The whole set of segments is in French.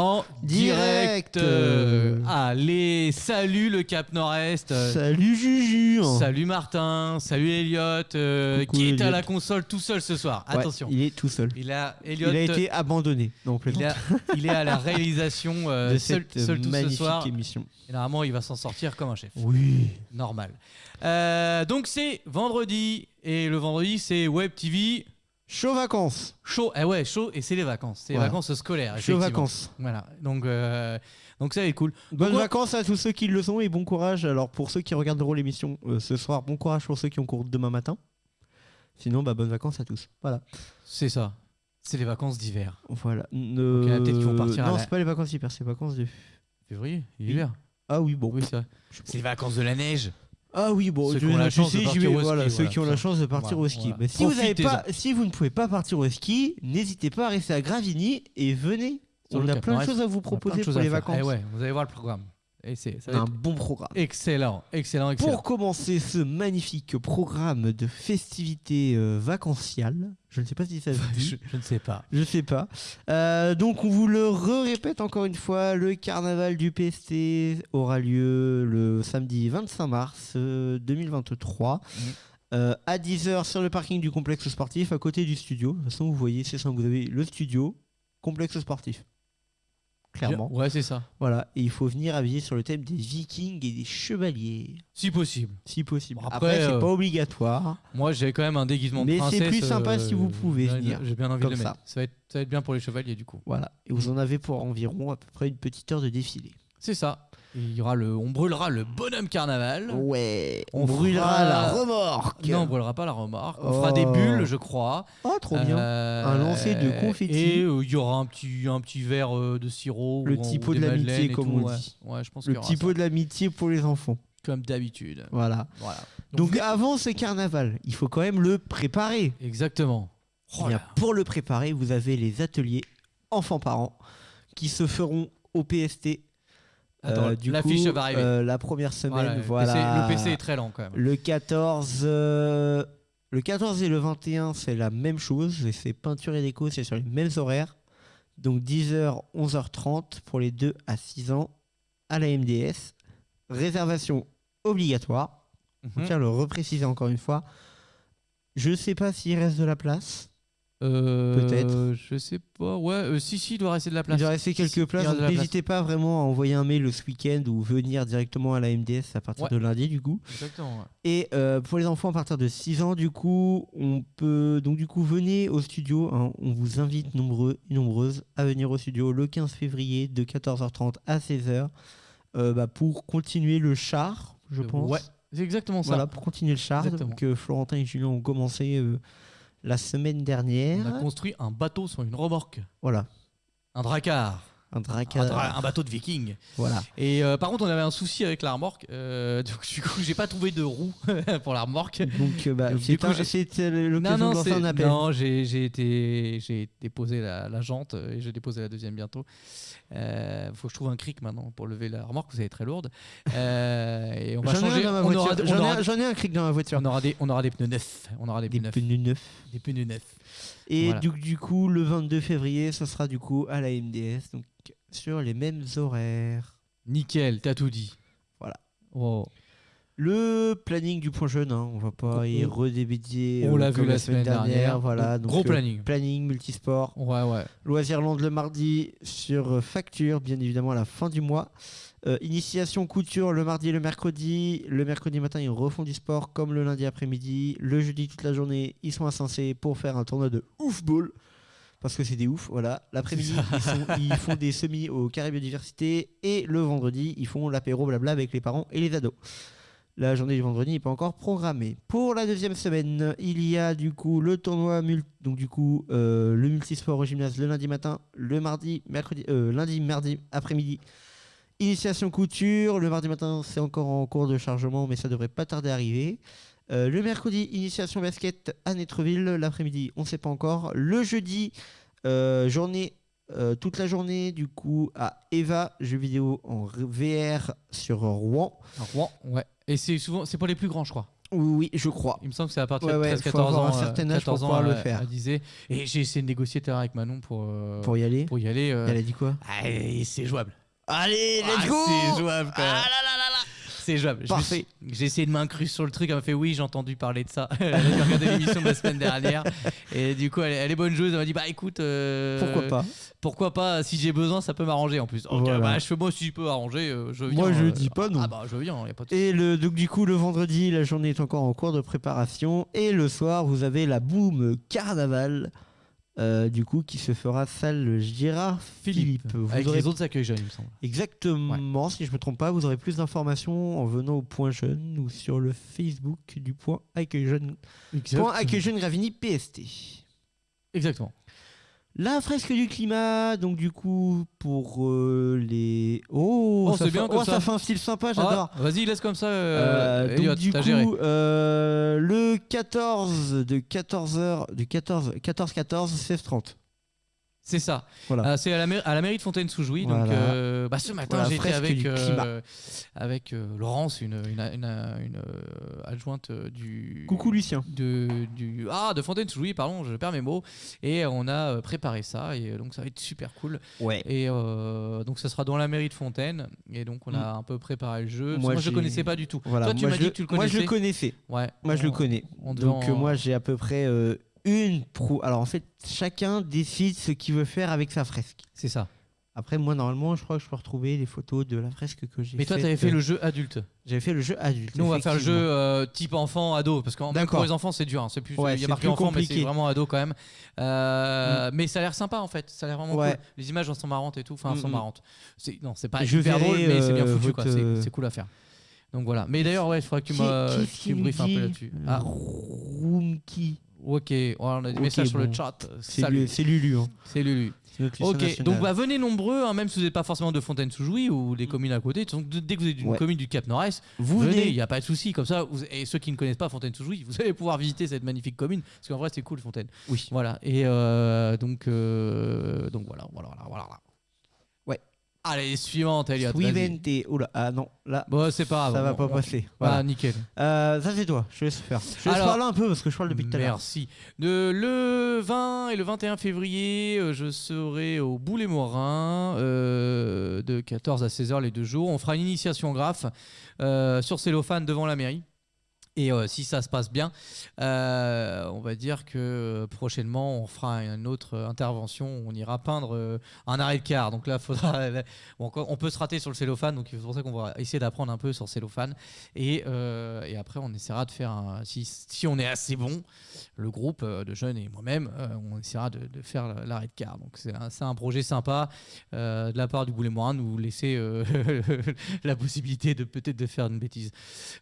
en direct. direct. Allez, salut le Cap Nord-Est. Salut Juju. Salut Martin. Salut Elliot, euh, qui est à la console tout seul ce soir. Attention. Il est tout seul. Il a, il a été abandonné. Donc, il, est à la réalisation euh, de seul, cette euh, tout magnifique ce soir. émission. Il va s'en sortir comme un chef. Oui. Normal. Donc c'est vendredi et le vendredi c'est Web TV. Chaud vacances. chaud. Eh ouais, chaud et c'est les vacances, c'est les Voilà. vacances scolaires. Chaud effectivement. vacances. Voilà. Donc euh, donc ça est cool. Bonnes vacances à tous ceux qui le sont et bon courage. Alors pour ceux qui regarderont l'émission euh, ce soir, bon courage pour ceux qui ont cours demain matin. Sinon, bah, bonnes vacances à tous. Voilà. C'est ça. C'est les vacances d'hiver. Voilà. il y en a peut-être qui vont partir à Non, la- c'est pas les vacances d'hiver, c'est les vacances de. Février, hiver. Ah oui, bon. Oui. C'est les vacances de la neige. Ah oui, bon, Ceux qui ont la chance de partir vais, au ski, ceux qui ont la chance de partir au ski. Mais si vous, avez pas, si vous ne pouvez pas partir au ski, n'hésitez pas à rester à Gravigny et venez. On a plein de choses à vous proposer pour les vacances. Eh vous allez voir le programme. Et c'est un bon programme. excellent, excellent, excellent. Pour commencer ce magnifique programme de festivités euh, vacanciales, je ne sais pas si ça se dit. je, je ne sais pas. Je sais pas. Euh, donc on vous le répète encore une fois, le carnaval du PST aura lieu le samedi 25 mars euh, 2023 Mhm. euh, à 10h sur le parking du complexe sportif à côté du studio. De toute façon vous voyez, c'est ça, vous avez le studio, complexe sportif. Clairement. Ouais, c'est ça. Voilà, et il faut venir habiller sur le thème des vikings et des chevaliers, Si possible. si possible. Bon, après, après, c'est euh, pas obligatoire. Moi, j'ai quand même un déguisement de Mais c'est princesse. plus sympa euh, si vous pouvez j'ai- venir, J'ai bien envie comme de le ça. va, être, ça va être bien pour les chevaliers, du coup. Voilà, et vous en avez pour environ à peu près une petite heure de défilé. C'est ça. Il y aura le, on brûlera le bonhomme carnaval. Ouais, On on, brûlera la remorque. Non, on brûlera pas la remorque. On Oh. fera des bulles, je crois. Oh, trop bien. Euh, Un lancer de confetti. Et euh, il y aura un petit, un petit verre euh, de sirop. Le petit pot de l'amitié, comme on dit. Ouais, je pense Le petit pot de l'amitié pour les enfants. Comme d'habitude. Voilà. Voilà. Donc, Donc, avant ce carnaval, il faut quand même le préparer. Exactement. Oh Eh bien, là. pour le préparer, vous avez les ateliers enfants-parents qui se feront au PST. Attends, Euh, du l'affiche coup, va arriver. euh, la première semaine, Voilà, voilà. le, PC, le PC est très lent quand même. Le 14, euh, le 14 et le 21, c'est la même chose. C'est peinture et déco, c'est sur les mêmes horaires. Donc 10h, 11h30 pour les 2 à 6 ans à la MDS. Réservation obligatoire. On Mhm. tient à le repréciser encore une fois. Je sais pas s'il reste de la place. Euh, Peut-être. Je sais pas. Ouais, euh, si, si, il doit rester de la place. Il doit rester si, quelques places. N'hésitez pas vraiment à envoyer un mail ce week-end ou venir directement à la MDS à partir Ouais. de lundi du coup. Exactement. ouais. Et euh, pour les enfants à partir de 6 ans, du coup, on peut. Donc, du coup, venez au studio. hein. on vous invite nombreux et nombreuses à venir au studio le 15 février de 14h30 à 16h euh, bah, pour continuer le char, je Euh, pense. Ouais, c'est exactement ça. Voilà, pour continuer le char. Exactement. Donc, euh, Florentin et Julien ont commencé euh, la semaine dernière. On a construit un bateau sur une remorque. Voilà, Un dracard. Un Un, dracard. dra- un bateau de viking. Voilà. Et euh, par contre, on avait un souci avec la remorque. euh, donc, du coup, j'ai pas trouvé de roue pour la remorque. Donc, euh, bah, euh, Non, l'occasion de lancer un appel. non, j'ai été, déposé la, la jante euh, et j'ai déposé la deuxième bientôt. Euh, faut que je trouve un cric maintenant pour lever la remorque, vous est très lourde. Euh, et on va J'en ai un changer. J'en ai aura- ai cric dans ma voiture. on aura des, on aura des pneus neufs. On aura des, pneus neufs. Des pneus neufs. Et Voilà. du, du coup, le 22 février, ce sera du coup à la MDS, donc sur les mêmes horaires. Nickel, t'as tout dit. Voilà. Oh. Le planning du point jeune, hein, on va pas y On- redébiter. on euh, l'a vu la semaine dernière. Voilà, donc, Gros euh, planning. planning multisport. Ouais, ouais. Loisirland le mardi sur euh, facture, bien évidemment à la fin du mois. Euh, initiation couture le mardi et le mercredi. Le mercredi matin, ils refont du sport comme le lundi après-midi. Le jeudi, toute la journée, ils sont Saint-Cé pour faire un tournoi de oufball. Parce que c'est des ouf, voilà. L'après-midi, ils, font des semis au carré biodiversité. Et le vendredi, ils font l'apéro blabla avec les parents et les ados. La journée du vendredi n'est pas encore programmée. Pour la deuxième semaine, il y a du coup le tournoi donc du coup euh, le multisport au gymnase le lundi matin, le mardi, mercredi, euh, lundi, mardi après-midi. Initiation couture, le mardi matin c'est encore en cours de chargement mais ça devrait pas tarder à arriver. Euh, le mercredi, initiation basket à Netreville. L'après-midi, on sait pas encore. Le jeudi, euh, journée, euh, toute la journée, du coup, à Eva, jeux vidéo en VR sur Rouen. Rouen, ouais. Et c'est souvent, c'est pour les plus grands, je crois. Oui, je crois. Il me semble que c'est à partir Ouais, de ouais, 13-14 faut avoir ans. un certain âge pour 14 ans pouvoir le faire. Disney. Et j'ai essayé de négocier avec Manon pour, Pour y aller. pour y aller. Elle a dit quoi? Ah, c'est jouable. Allez, Ah, let's go C'est jouable quand même. Ah là là là là C'est jouable. Parfait. J'ai essayé de m'incruster sur le truc. Elle m'a fait oui, j'ai entendu parler de ça. J'ai regardé l'émission de la semaine dernière. Et du coup, elle, est- elle est bonne joueuse. Elle m'a dit bah écoute. euh, Pourquoi pas? Pourquoi pas? Si j'ai besoin, ça peut m'arranger en plus. Donc, Voilà. bah, je fais moi si je peux arranger. euh, je viens. Moi, je euh, dis pas non. Ah bah je viens. Y a pas de Et le, donc du coup, le vendredi, la journée est encore en cours de préparation. Et le soir, vous avez la boum carnaval, euh, du coup, qui se fera salle Gérard Philippe. Vous Avec aurez les autres accueils jeunes, il me semble. Exactement, si je me trompe pas, vous aurez plus d'informations en venant au Point Jeune ou sur le Facebook du Point Accueil Jeune, Point Accueil Jeune Gravini PST. Exactement. La fresque du climat, donc du coup pour euh, les. Oh, Oh, ça, c'est fait... bien oh, comme ça ça. fait un style sympa, j'adore. Ah, Vas-y, laisse comme ça. Euh, Euh, Elliot, donc du t'as coup, géré. euh, le 14 de 14h, du 14 14 14 16 30. C'est ça. Voilà. Euh, c'est à la, mai- à la mairie de Fontaine-sous-Jouy. Donc, Voilà. euh, bah, ce matin, été fresque avec, euh, avec Laurence, une, une, une- une, adjointe du. Coucou Lucien. De, du, ah, de Fontaine-sous-Jouy, pardon, je perds mes mots. Et on a préparé ça. Et donc, ça va être super cool. Ouais. Et donc, ça sera dans la mairie de Fontaine. Et donc, on a un peu préparé le jeu. Moi, Moi, je j'ai- connaissais pas du tout. Voilà. Toi, tu moi, m'as je dit que tu le Moi je connaissais. le connaissais. Ouais. Moi je le On- connais. Donc en- moi j'ai à peu près une pro. Alors en fait chacun décide ce qu'il veut faire avec sa fresque. C'est ça. Après moi normalement je crois que je peux retrouver les photos de la fresque que j'ai. Mais toi, tu avais fait le jeu adulte. J'avais fait le jeu adulte. Nous, on va faire le jeu euh, type enfant, ado. Parce que pour les enfants, c'est dur. hein. C'est plus, Ouais, il y a marqué enfant, mais c'est compliqué. Mm. vraiment ado quand même. Euh, Mais ça a l'air sympa en fait. Ça a l'air vraiment Ouais. cool. Les images sont marrantes et tout. Enfin, elles sont Mm, mm. marrantes. C'est- Non, c'est pas Je hyper verrai, drôle, mais c'est bien euh, foutu. C'est- euh, cool à faire. Donc voilà. Mais d'ailleurs, ouais, il faudrait que tu me briefes un peu là-dessus. Ah, Roomkey. Ok. On a des messages sur le chat. C'est Lulu. hein. C'est Lulu. Ok, donc bah, venez nombreux, hein, même si vous n'êtes pas forcément de Fontaine-sous-Jouy ou des communes à côté. Donc, dès que vous êtes d'une Ouais. commune du Cap Nord-Est, vous venez, il n'y a pas de souci. Comme ça, vous- et ceux qui ne connaissent pas Fontaine-sous-Jouy, vous allez pouvoir visiter cette magnifique commune. Parce qu'en vrai, c'est cool, Fontaine. Oui. Voilà. Et euh, donc, euh, donc voilà, voilà, voilà, voilà. Allez, suivante, Elliot. Oh là, ah non, là, Bon, c'est pas grave. ça va on- pas passer. Ah, Voilà. nickel. Euh, ça c'est toi, je te laisse faire. Je te laisse Alors- parler un peu parce que je parle depuis tout à l'heure. Merci. De- le 20 et le 21 février, euh, je serai au Boulet-Morin euh, de 14 à 16h les deux jours. On fera une initiation graphe euh, sur cellophane devant la mairie. Et euh, si ça se passe bien, euh, on va dire que euh, prochainement on fera une autre intervention. On ira peindre un arrêt de car. Donc là, faudra. on peut se rater sur le cellophane, donc c'est pour ça qu'on va essayer d'apprendre un peu sur cellophane. Et, après, on essaiera de faire un. Si, on est assez bon, le groupe de jeunes et moi-même, on essaiera de, faire l'arrêt de car. Donc c'est un, projet sympa de la part du Boulet Morin nous laisser la possibilité de peut-être de faire une bêtise.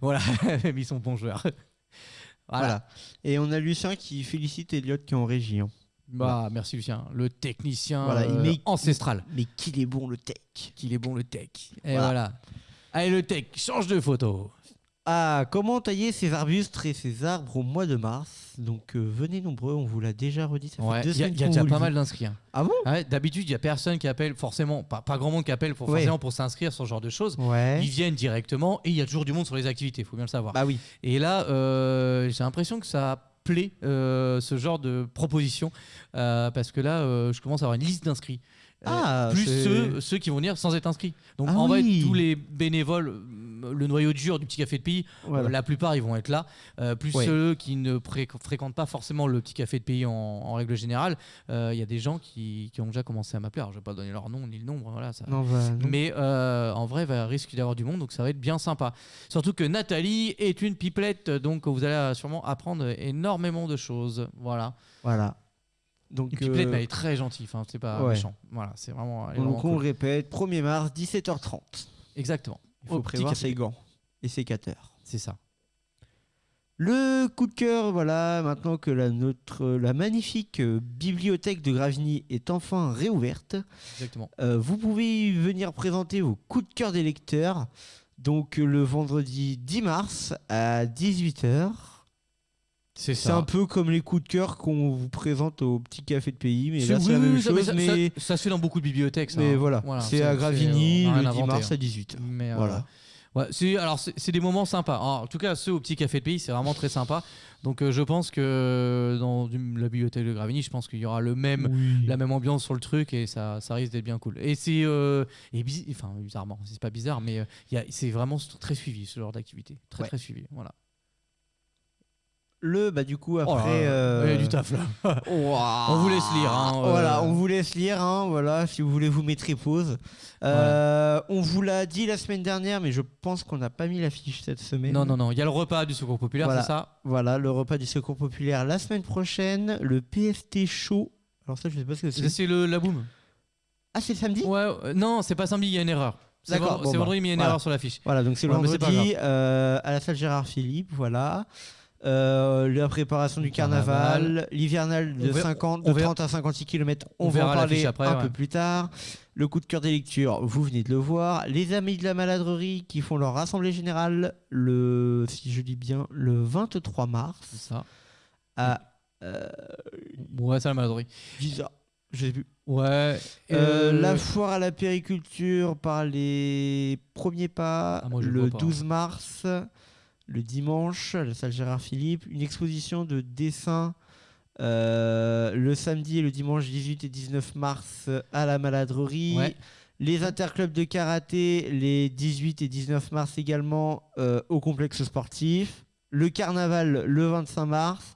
Voilà, ils sont bons joueurs. Voilà. Voilà. Et on a Lucien qui félicite Elliot qui est en régie. hein. Bah, merci Lucien, le technicien Voilà, euh, ancestral. Mais qu'il est bon le tech. Qu'il est bon le tech. Et Voilà. voilà. Allez le tech, change de photo. Ah, comment tailler ses arbustes et ses arbres au mois de mars Donc euh, venez nombreux, on vous l'a déjà redit. Ouais, il y a, y a déjà pas mal d'inscrits. hein. Ah bon? Ouais, D'habitude, il y a personne qui appelle forcément, pas, pas grand monde qui appelle pour, Ouais. pour s'inscrire sur ce genre de choses. Ils viennent directement et il y a toujours du monde sur les activités, il faut bien le savoir. Bah oui. Et là, euh, j'ai l'impression que ça plaît, euh, ce genre de proposition, parce que là, je commence à avoir une liste d'inscrits. Ah, plus ceux, ceux qui vont venir sans être inscrits. Donc Ah en vrai, tous les bénévoles, le noyau dur du petit café de pays, Voilà. euh, la plupart ils vont être là. Euh, plus Ouais. ceux qui ne fréquentent pas forcément le petit café de pays en, en règle générale, euh, il y a des gens qui, qui ont déjà commencé à m'appeler. Alors je vais pas donner leur nom ni le nombre, voilà. Ça, Non, bah, non. mais euh, en vrai, il va risque d'y avoir du monde, donc ça va être bien sympa. Surtout que Nathalie est une pipelette, donc vous allez euh, sûrement apprendre énormément de choses. Voilà. Voilà. Donc, Une pipelette, euh, mais elle est très gentille, enfin, c'est pas ouais. méchant. Voilà, c'est vraiment. donc vraiment on cool. répète, 1er mars, 17h30. Exactement. Il faut prévoir café. ses gants et ses cutters. C'est ça. Le coup de cœur, voilà, maintenant que la, notre, la magnifique euh, bibliothèque de Gravigny est enfin réouverte, Exactement. euh, vous pouvez venir présenter vos coups de cœur des lecteurs. Donc euh, le vendredi 10 mars à 18h. C'est un peu comme les coups de cœur qu'on vous présente au petit café de pays, mais C'est- là c'est oui, la oui, même ça- mais chose. ça, Mais, ça- ça se fait dans beaucoup de bibliothèques. ça, mais hein. voilà, c'est à Gravigny le 10 inventé, mars hein. à 18h. Mais, euh. Ouais, alors c'est des moments sympas. Alors, en tout cas, ceux au petit café de pays, c'est vraiment très sympa. Donc euh, je pense que dans du- la bibliothèque de Gravigny, je pense qu'il y aura le même la même ambiance sur le truc et ça, ça risque d'être bien cool. Et c'est euh, enfin bizarrement, c'est pas bizarre, mais euh, c'est vraiment très suivi ce genre d'activité, très Ouais. très suivi. Voilà. Le, bah, du coup, Oh là après. euh, il y a du taf là. On vous laisse lire, hein, euh. Voilà, on vous laisse lire. hein, voilà, si vous voulez vous mettre pause. Euh, On vous l'a dit la semaine dernière, mais je pense qu'on n'a pas mis l'affiche cette semaine. Non non non, il y a le repas du Secours populaire, Voilà. c'est ça? Voilà, le repas du Secours populaire la semaine prochaine, le PFT chaud. Alors ça, je sais pas ce que C'est c'est. le la boum. Ah, c'est samedi? Ouais, non, c'est pas samedi, il y a une erreur. C'est bon, bah, vendredi, mais il y a une voilà. erreur sur l'affiche. Voilà, donc c'est le vendredi à la salle Gérard Philippe, voilà. Euh, la préparation du carnaval, Carnaval. l'hivernal de, On verra- 50, on de verra- 30 à 56 km, on, on va en parler après, un ouais. peu plus tard. Le coup de cœur des lectures, vous venez de le voir. Les amis de la maladrerie qui font leur assemblée générale le, si je dis bien, le 23 mars C'est ça. à euh, Ouais, c'est la maladrerie. 10h. Je sais plus. Ouais. Euh, euh, la foire à la périculture par les premiers pas Ah, moi, le le vois pas. 12 mars, le dimanche, à la salle Gérard Philippe. Une exposition de dessins euh, le samedi et le dimanche 18 et 19 mars à la maladrerie. Ouais. Les interclubs de karaté les 18 et 19 mars également euh, au complexe sportif. Le carnaval le 25 mars.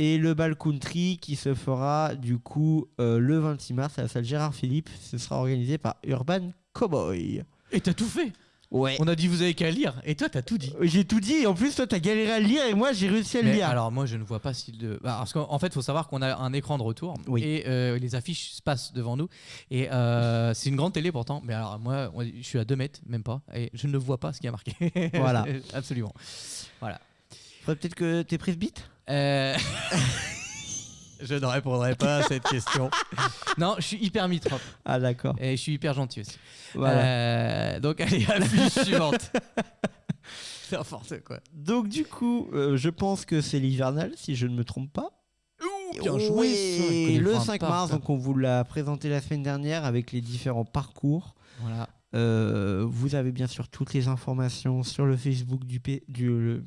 Et le bal country qui se fera du coup euh, le 26 mars à la salle Gérard Philippe. Ce sera organisé par Urban Cowboy. Et t'as tout fait. Ouais. On a dit vous avez qu'à lire. Et toi, t'as tout dit. J'ai tout dit. Et en plus, toi, t'as galéré à le lire et moi, j'ai réussi à le Mais lire. alors moi je ne vois pas si le... bah, parce qu'en en fait il faut savoir qu'on a un écran de retour Oui. et euh, les affiches se passent devant nous et euh, c'est une grande télé pourtant mais alors moi on- je suis à 2 mètres même pas et je ne vois pas ce qui a marqué Voilà. absolument Faudrait peut-être que t'aies prise bite. Euh, je ne répondrai pas à cette question non je suis hyper mitrope Ah, d'accord. et je suis hyper gentil aussi Voilà. Euh, donc allez affiche suivante c'est n'importe quoi Donc, du coup, euh, je pense que c'est l'hivernal, si je ne me trompe pas. bien joué ça, le vraiment 5 par mars, donc on vous l'a présenté la semaine dernière avec les différents parcours. voilà Euh, vous avez bien sûr toutes les informations sur le Facebook du, P- du le-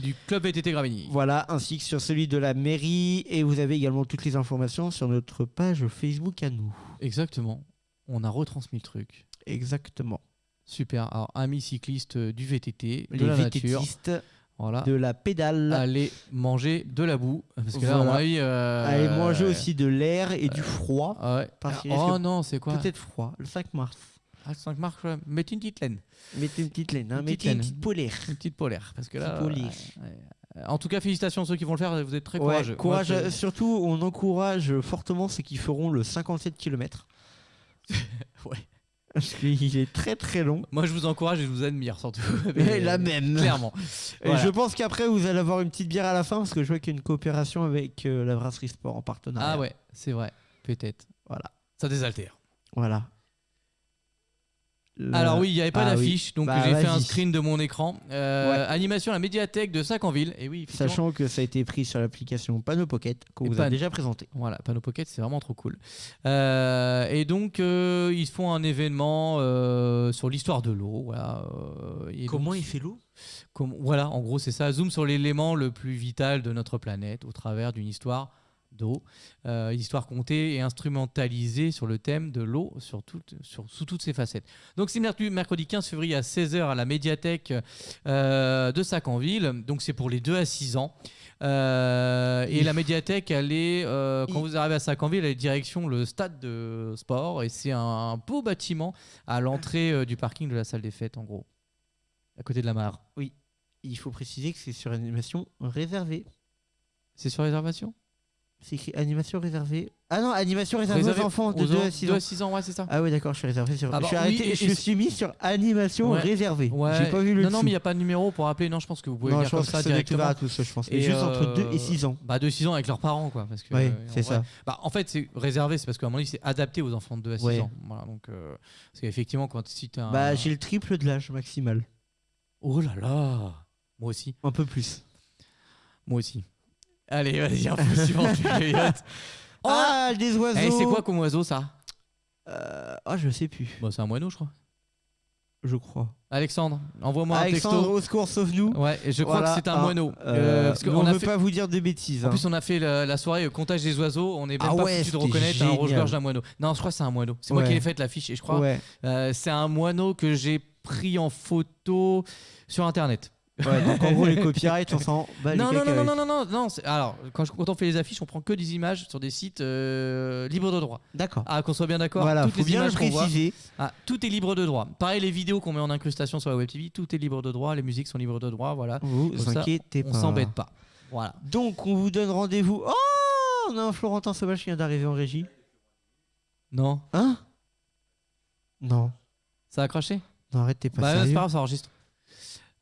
du club VTT Gravigny voilà, ainsi que sur celui de la mairie. Et vous avez également toutes les informations sur notre page Facebook à nous. exactement on a retransmis le truc Exactement. Super. Alors, amis cyclistes du VTT, de les la nature, voilà. de la pédale. Allez manger de la boue. Parce que là, Voilà. euh, Allez manger aussi de l'air et du froid. ah ouais. parce qu'il oh non, c'est quoi? Peut-être froid, le 5 mars. 5 marques, ouais. mettez une petite laine. Mettez une petite laine, hein, Une mettez petite une laine. petite polaire. Une petite polaire. Parce que là. Petite polaire. ouais. En tout cas, félicitations à ceux qui vont le faire. Vous êtes très Ouais, courageux. courage, Moi, euh, surtout, on encourage fortement ceux qui feront le 57 km. Ouais. Parce qu'il est très très long. Moi, je vous encourage et je vous admire surtout. Et la même. Clairement. Et Voilà. je pense qu'après, vous allez avoir une petite bière à la fin parce que je vois qu'il y a une coopération avec euh, la Brasserie Sport en partenariat. Ah ouais, c'est vrai. Peut-être. Voilà. Ça désaltère. Voilà. Le- Alors oui, il n'y avait pas Ah oui. d'affiche, donc Bah, j'ai fait un screen de mon écran. Euh, Ouais. Animation à la médiathèque de Sac-en-Ville. Et oui, effectivement, Sachant que ça a été pris sur l'application Panneau Pocket qu'on vous a déjà présenté. Voilà, Panneau Pocket, c'est vraiment trop cool. Euh, et donc, euh, ils font un événement euh, sur l'histoire de l'eau. Voilà, euh, et donc, il fait l'eau? Comme- voilà, en gros, c'est ça. Zoom sur l'élément le plus vital de notre planète au travers d'une histoire d'eau. Euh, histoire contée et instrumentalisée sur le thème de l'eau sur toutes- sur- sous toutes ses facettes. Donc, c'est mercredi, mercredi 15 février à 16h à la médiathèque euh, de Sac-en-Ville. Donc, c'est pour les 2 à 6 ans. Euh, et la médiathèque, elle est, euh, quand vous arrivez à Sac-en-Ville, elle est direction le stade de sport. Et c'est un beau bâtiment à l'entrée du parking de la salle des fêtes, en gros, à côté de la mare. Il faut préciser que c'est sur animation réservée. C'est sur réservation? C'est écrit animation réservée. Ah non, animation réservée Réservé aux enfants de aux 2 en- à 6 deux ans. à 6 ans, ouais, c'est ça. Ah oui, d'accord, je suis réservé sur. Ah je bah suis oui, arrêté, et- je et- suis mis sur animation Ouais. réservée. Ouais. J'ai pas vu le Non, non, mais il n'y a pas de numéro pour appeler. Non, je pense que vous pouvez Non, lire je comme que ça directement. à tous, je pense. Et juste euh, entre 2 et 6 ans. Bah, 2 6 ans avec leurs parents, quoi. Parce que, Oui, euh, c'est vrai- ça. Bah, en fait, c'est réservé, c'est parce qu'à mon avis, c'est adapté aux enfants de 2 à 6 Ouais. ans. Voilà, donc, euh, parce qu'effectivement, quand si t'as un. Bah, j'ai le triple de l'âge maximal. Oh là là Moi aussi. Un peu plus. Moi aussi. Allez, vas-y, info suivante. Oh ah, des oiseaux Eh, c'est quoi comme oiseau, ça? Euh, Ah, je sais plus. Bah, c'est un moineau, je crois. je crois. Alexandre, envoie-moi un Alexandre, texto. au secours, sauve-nous. Ouais, et je crois Voilà, que c'est un ah, moineau. euh, Euh, parce on a veut fait- pas vous dire de bêtises. En hein. plus, on a fait la, la soirée euh, comptage des oiseaux. On est même Ah pas ouais, foutu de reconnaître un rouge-gorge d'un moineau. Non, je crois que c'est un moineau. C'est moi qui ai fait l'affiche et je crois. Ouais. Euh, c'est un moineau que j'ai pris en photo sur internet. Ouais, donc en gros, les copyrights, on s'en bat les non, non, non, non, non, non, non, non, c'est- Alors, quand, je- quand on fait les affiches, on prend que des images sur des sites euh, libres de droit. D'accord. Ah, qu'on soit bien d'accord. Voilà, toutes faut les bien le images qu'on voit, préciser. ah, tout est libre de droit. Pareil, les vidéos qu'on met en incrustation sur la web TV, tout est libre de droit. Les musiques sont libres de droit. Voilà, Vous Comme ça, inquiétez on pas. s'embête pas. Voilà. Donc, on vous donne rendez-vous. Oh On a un Florentin Sauvage qui vient d'arriver en régie. Non, Hein? Non. ça a craché? Non, arrête, t'es pas Bah, c'est sérieux. pas grave, ça enregistre.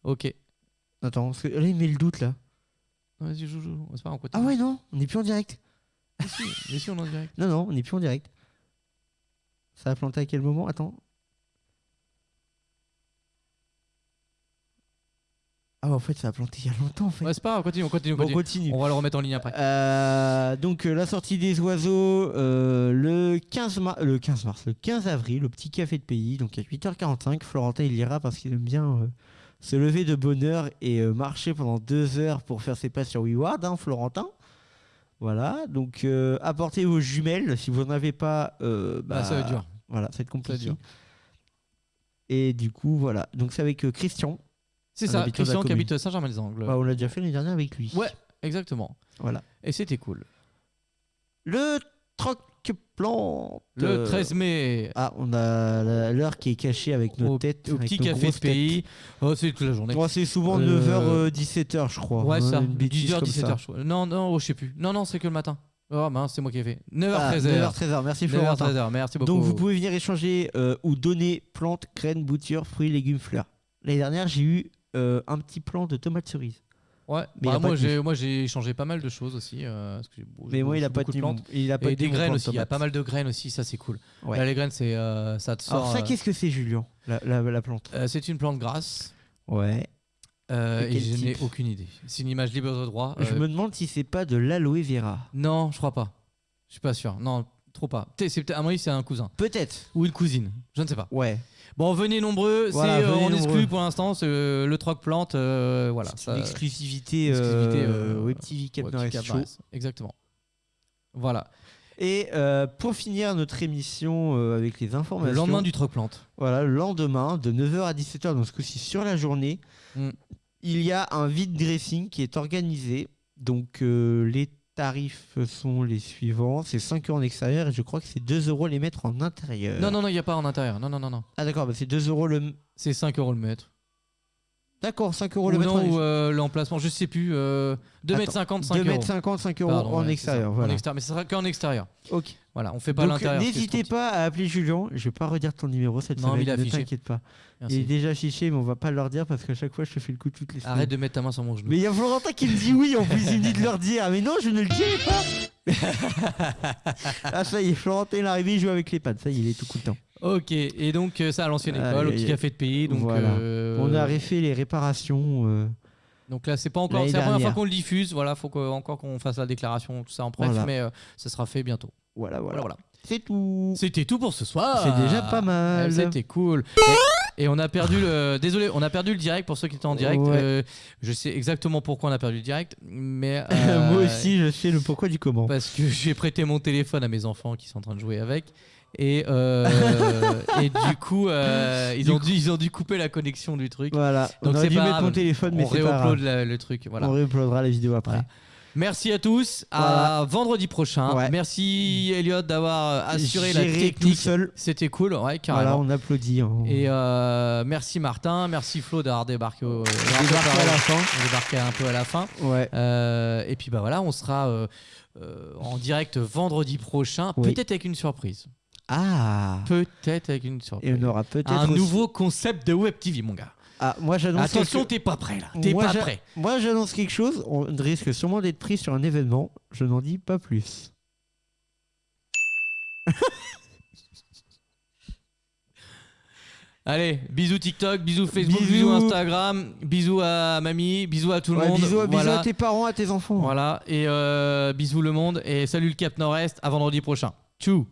Ok. Attends, parce que là, il met le doute là. Vas-y, joue, joue. C'est pas on Ah ouais, non, on n'est plus en direct. Mais si, mais si, on est en direct. Non, non, on n'est plus en direct. Ça a planté à quel moment? Attends. Ah, en fait, ça a planté il y a longtemps en fait. Ouais, c'est pas grave, continue, on continue, on bon, continue. continue. On va le remettre en ligne après. Euh, donc euh, la sortie des oiseaux euh, le 15 mars, le 15 mars, le 15 avril au petit café de pays, donc à 8h45. Florentin il ira parce qu'il aime bien euh, se lever de bonne heure et euh, marcher pendant deux heures pour faire ses pas sur WeWard, hein, Florentin. Voilà, donc euh, apportez vos jumelles si vous n'en avez pas. euh, Bah, ça va être dur. Voilà, ça va être compliqué. Et du coup voilà, donc c'est avec Christian. C'est ça, Christian qui habite Saint-Germain-des-Angles. Bah, on l'a déjà fait l'année dernière avec lui. Ouais, exactement. Voilà. Et c'était cool. Le troc plante. Le euh, 13 mai, Ah, on a l'heure qui est cachée avec nos au, têtes. au petit café de pays. Oh, c'est toute la journée. Moi, c'est souvent Euh, 9h, 17h, je crois. ouais, hein, ça. une bêtise 10h, comme 17h. ça. je crois. Non, non, oh, je sais plus. Non, non, c'est que le matin. Oh mince, c'est moi qui ai fait. 9h, Ah, 13h. 9h, 13h. Merci 9h, Florentin. 13h. Merci beaucoup. Donc, vous pouvez venir échanger euh, ou donner plantes, graines, boutures, fruits, légumes, fleurs. L'année dernière, j'ai eu euh, un petit plant de tomates cerises. Ouais, Mais bah, moi, j'ai, moi j'ai changé pas mal de choses aussi. euh, parce que Mais moi, il a pas de plantes. Il a pas Et des graines aussi. Il y a pas mal de graines aussi, ça c'est cool. Ouais. Là, les graines, c'est, euh, ça te sort. Alors, ça, euh, qu'est-ce que c'est, Julien la, la, la plante? C'est une plante grasse. Ouais. euh, Et je n'ai aucune idée. C'est une image libre de droit. Je me demande si c'est pas de l'aloe vera. Non, je crois pas. Je suis pas sûr. Non, trop pas. C'est à mon avis, c'est un cousin Peut-être. ou une cousine. Je ne sais pas. Ouais. Bon, venez nombreux. Voilà, c'est, euh, venez on nombreux. exclut pour l'instant c'est, euh, le troc plante. euh, voilà. C'est ça- une exclusivité, exclusivité, euh, euh, Web TV Cap ouais, Nord-Est Cap Show. Nord-Est. Exactement. Voilà. Et euh, pour finir notre émission euh, avec les informations, Le lendemain du troc plante. voilà, le lendemain de 9h à 17h, donc ce coup-ci sur la journée, Mm. il y a un vide dressing qui est organisé. Donc euh, les tarifs sont les suivants c'est 5 euros en extérieur et je crois que c'est 2 euros les mettre en intérieur. Non, non, non, il n'y a pas en intérieur. Non, non, non, non. Ah d'accord, bah, c'est 2 euros le. C'est 5 euros le mètre. D'accord, 5 euros Ou le mètre non, ou euh, l'emplacement, je sais plus. Euh, 2 Attends, mètres 50, 5 2 euros. mètres 50, 5 euros Pardon, en ouais, extérieur. Voilà. En extérieur, mais ça sera qu'en extérieur. Ok. Voilà, on fait pas l'intérieur. ce n'hésitez pas à appeler Julien. Je vais pas redire ton numéro cette Non, semaine. il est ne t'inquiète pas. Il est déjà affiché, mais on va pas leur dire parce qu'à chaque fois je te fais le coup toutes les semaines. Arrête de mettre ta main sur mon genou. Mais il y a Florentin qui me dit oui, en plus il me dit de leur dire. Mais non, je ne le dirai pas. ah ça y est, Florentin il est arrivé, il joue avec les pads. Ça y est, il est tout content. Ok, et donc euh, ça à l'ancienne école, au petit café de pays. Donc, Voilà. euh, On a refait les réparations. euh, donc là, c'est pas encore. l'année C'est la première fois dernière. qu'on le diffuse. Voilà, faut que, encore qu'on fasse la déclaration, tout ça en bref, Voilà. mais euh, ça sera fait bientôt. Voilà, voilà. Voilà, voilà. C'est tout. C'était tout pour ce soir. C'est déjà pas mal. Ouais, C'était cool. Et, et on a perdu le. Désolé, on a perdu le direct pour ceux qui étaient en direct. Ouais. Euh, je sais exactement pourquoi on a perdu le direct, mais. Moi aussi, je sais le pourquoi du comment. Parce que j'ai prêté mon téléphone à mes enfants qui sont en train de jouer avec. Et, euh, et du coup, euh, ils, Du ont coup- dû, ils ont dû couper la connexion du truc. Voilà. Donc c'est pas mettre mon téléphone, mais on réupload le truc. Voilà. On réuploadera la vidéo après. Voilà. Merci à tous. À vendredi prochain. Ouais. Merci Elliot d'avoir assuré la technique. seul. C'était cool, ouais, Voilà, carrément. on applaudit. Et euh, merci Martin, merci Flo d'avoir débarqué, au, Débarqué à la fin. débarqué un peu à la fin. Ouais. Euh, et puis bah voilà, on sera euh, en direct vendredi prochain, Oui. peut-être avec une surprise. Ah. Peut-être avec une surprise. Et on aura peut-être un aussi- nouveau concept de Web TV, mon gars. Ah, moi j'annonce. Attention, quelque- t'es pas prêt là. T'es pas prêt. Moi j'annonce quelque chose. On risque sûrement d'être pris sur un événement. Je n'en dis pas plus. Allez, bisous TikTok, bisous Facebook, bisous, Bisous. Instagram, bisous à mamie, bisous à tout le Ouais, monde. bisous, à tes parents, à tes enfants. Voilà, et euh, bisous le monde, et salut le Cap Nord-Est, à vendredi prochain. Tchou